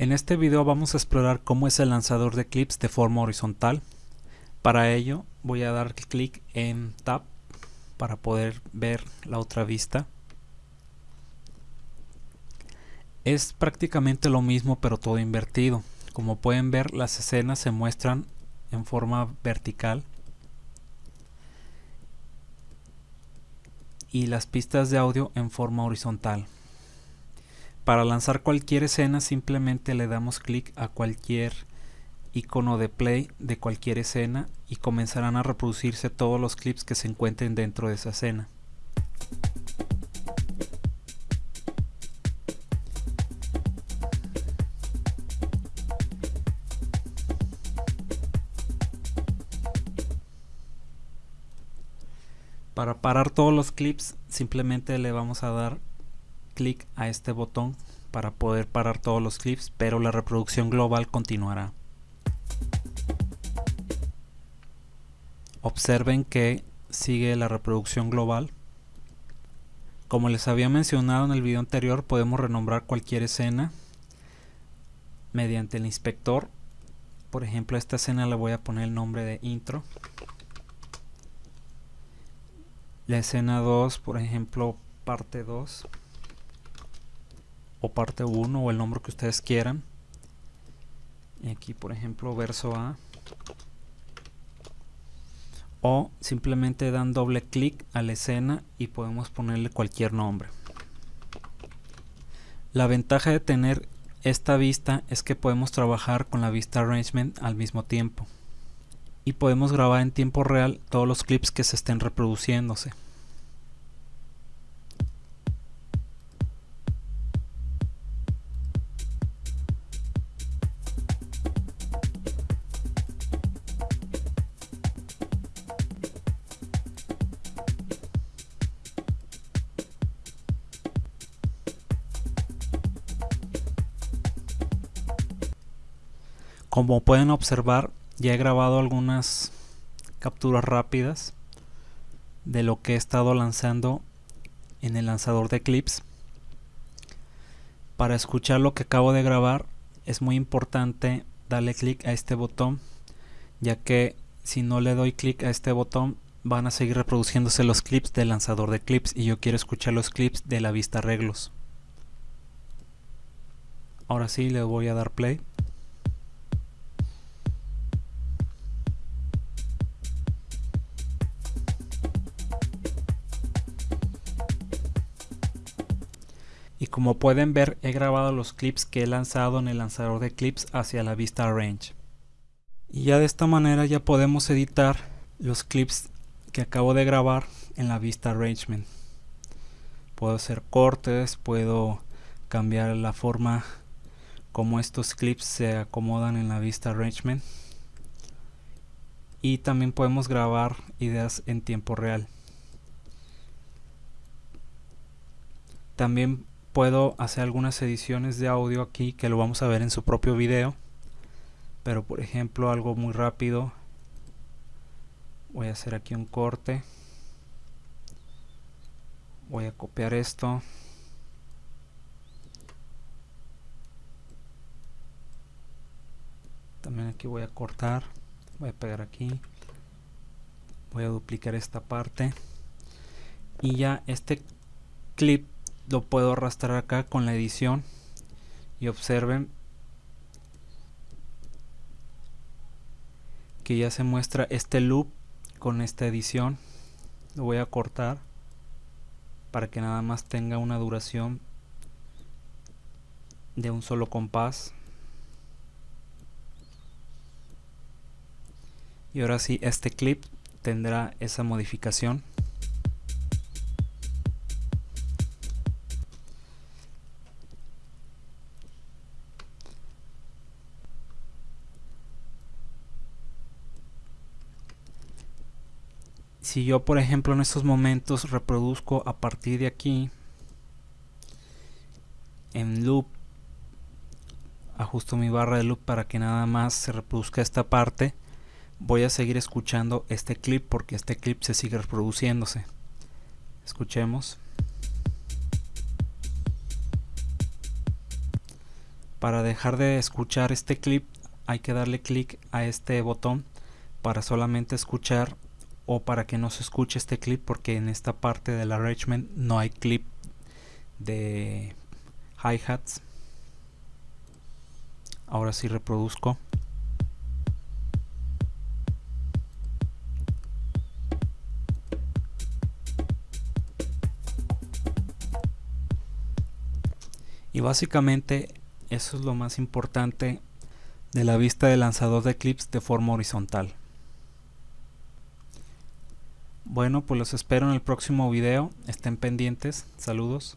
En este video vamos a explorar cómo es el lanzador de clips de forma horizontal. Para ello voy a dar clic en Tab para poder ver la otra vista. Es prácticamente lo mismo pero todo invertido. Como pueden ver las escenas se muestran en forma vertical y las pistas de audio en forma horizontal. Para lanzar cualquier escena simplemente le damos clic a cualquier icono de play de cualquier escena y comenzarán a reproducirse todos los clips que se encuentren dentro de esa escena. Para parar todos los clips simplemente le vamos a dar clic a este botón para poder parar todos los clips, pero la reproducción global continuará. Observen que sigue la reproducción global. Como les había mencionado en el video anterior, podemos renombrar cualquier escena mediante el inspector. Por ejemplo, a esta escena le voy a poner el nombre de intro. La escena 2, por ejemplo, parte 2 o parte 1 o el nombre que ustedes quieran. Aquí por ejemplo verso A. O simplemente dan doble clic a la escena y podemos ponerle cualquier nombre. La ventaja de tener esta vista es que podemos trabajar con la vista arrangement al mismo tiempo. Y podemos grabar en tiempo real todos los clips que se estén reproduciéndose Como pueden observar, ya he grabado algunas capturas rápidas de lo que he estado lanzando en el lanzador de clips. Para escuchar lo que acabo de grabar es muy importante darle clic a este botón ya que si no le doy clic a este botón van a seguir reproduciéndose los clips del lanzador de clips y yo quiero escuchar los clips de la vista arreglos. Ahora sí le voy a dar play. Y como pueden ver he grabado los clips que he lanzado en el lanzador de clips hacia la vista Arrange y ya de esta manera ya podemos editar los clips que acabo de grabar en la vista arrangement puedo hacer cortes puedo cambiar la forma como estos clips se acomodan en la vista arrangement y también podemos grabar ideas en tiempo real. También puedo hacer algunas ediciones de audio aquí que lo vamos a ver en su propio video. Pero por ejemplo algo muy rápido. Voy a hacer aquí un corte. Voy a copiar esto. También aquí voy a cortar. Voy a pegar aquí. Voy a duplicar esta parte. Y ya este clip lo puedo arrastrar acá con la edición y observen que ya se muestra este loop con esta edición. Lo voy a cortar para que nada más tenga una duración de un solo compás. Y ahora sí este clip tendrá esa modificación si yo por ejemplo en estos momentos reproduzco a partir de aquí en loop ajusto mi barra de loop para que nada más se reproduzca esta parte voy a seguir escuchando este clip porque este clip se sigue reproduciéndose. Escuchemos. Para dejar de escuchar este clip hay que darle clic a este botón para solamente escuchar o para que no se escuche este clip porque en esta parte del arrangement no hay clip de hi-hats. Ahora sí reproduzco. Y básicamente eso es lo más importante de la vista del lanzador de clips de forma horizontal bueno pues los espero en el próximo video. Estén pendientes. Saludos